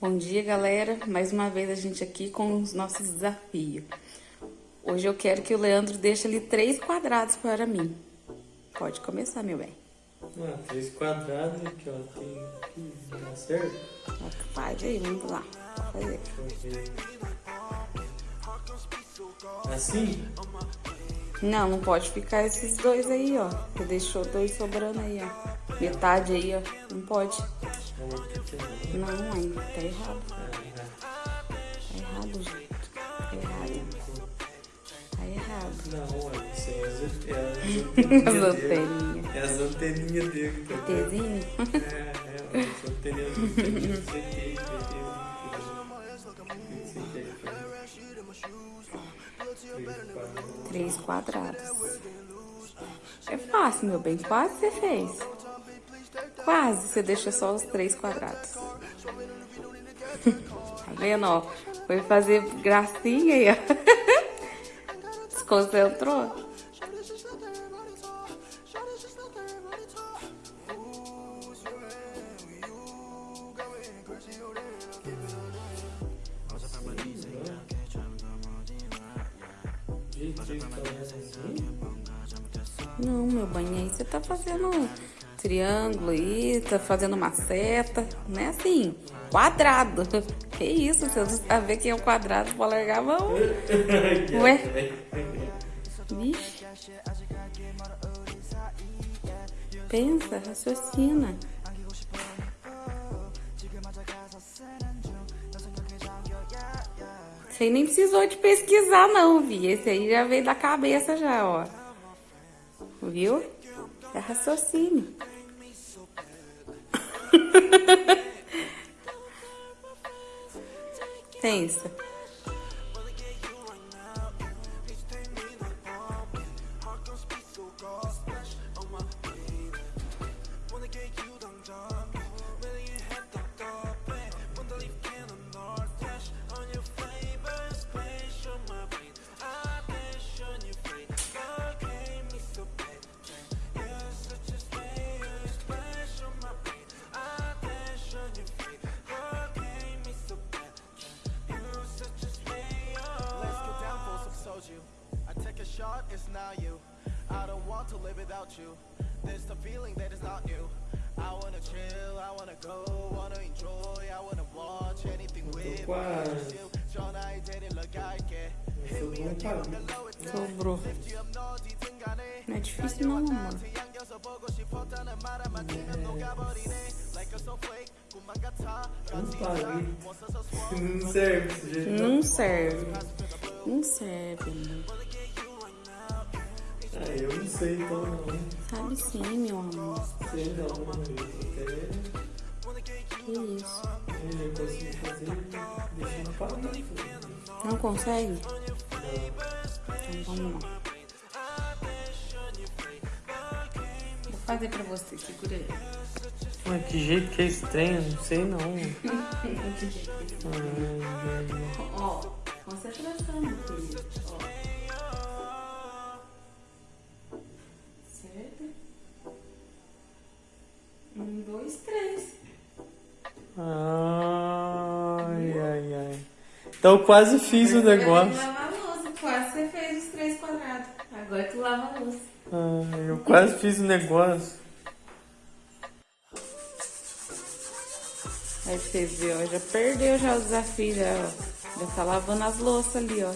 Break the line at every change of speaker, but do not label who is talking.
Bom dia, galera. Mais uma vez a gente aqui com os nossos desafios. Hoje eu quero que o Leandro deixe ali três quadrados para mim. Pode começar, meu bem.
Ah, três quadrados aqui, ó. Tem aqui, tá certo?
Faz aí, vamos lá. Pode fazer.
Assim?
Não, não pode ficar esses dois aí, ó. Você deixou dois sobrando aí, ó. Metade aí, ó. Não pode. Não, mãe, tá errado. Tá errado, gente. Tá errado. Tá errado.
Não, olha, isso é as-
As
as anteninhas. É as anteninhas dele. Tá?
Tezinho?
É, é, as anteninhas dele.
Três quadrados. É fácil, meu bem. Quase você fez. Quase você deixou só os três quadrados. Tá vendo, ó? Foi fazer gracinha aí, ó. Desconcentrou? Não, meu aí você tá fazendo triângulo aí, tá fazendo uma seta, não é assim, quadrado. Que isso, você não sabe que é um quadrado pra largar a mão. Ué? Vixe. Pensa, raciocina. Você nem precisou de pesquisar não, Vi. Esse aí já veio da cabeça já, ó. Viu? É raciocínio. Pensa.
I take a shot, it's now you. I don't want to live without you. There's the feeling that is not new. I wanna chill, I wanna go, wanna enjoy, I wanna watch anything with
quase.
you. 전화에 데리러 갈게.
Eu sou bom pra
Sobrou. Não é difícil não, amor.
안겨서 보고 싶었다는 말한만 지금 녹아버리네. Like a snowflake, 꿈만 같아.
Não paguei. Não serve desse jeito.
Não serve. Não serve, amor.
Eu não sei então não.
Sabe sim, meu amor.
Sei não, eu
Que isso.
até eu consigo fazer deixando parado.
Não consegue? Então vamos lá. Vou fazer pra você, segura aí.
Mas que jeito que é estranho, não sei não. Ai,
Ó, concentração, meu querido. Ó.
ai, ai. Então eu quase fiz o
Agora tu
negócio.
vai lavar a louça. Quase você fez os três quadrados. Agora tu lava a louça.
Ai, eu quase fiz o negócio.
Aí pra você ver, ó, já perdeu já o desafio, já, ó. Já tá lavando as louças ali, ó.